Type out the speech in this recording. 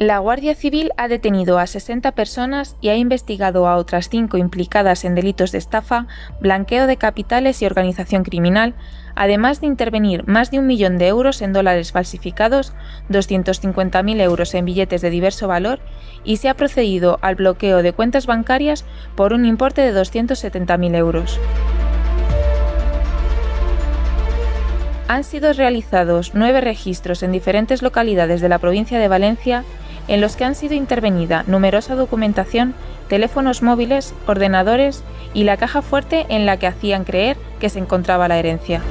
La Guardia Civil ha detenido a 60 personas y ha investigado a otras 5 implicadas en delitos de estafa, blanqueo de capitales y organización criminal, además de intervenir más de un millón de euros en dólares falsificados, 250.000 euros en billetes de diverso valor y se ha procedido al bloqueo de cuentas bancarias por un importe de 270.000 euros. Han sido realizados nueve registros en diferentes localidades de la provincia de Valencia en los que han sido intervenida numerosa documentación, teléfonos móviles, ordenadores y la caja fuerte en la que hacían creer que se encontraba la herencia.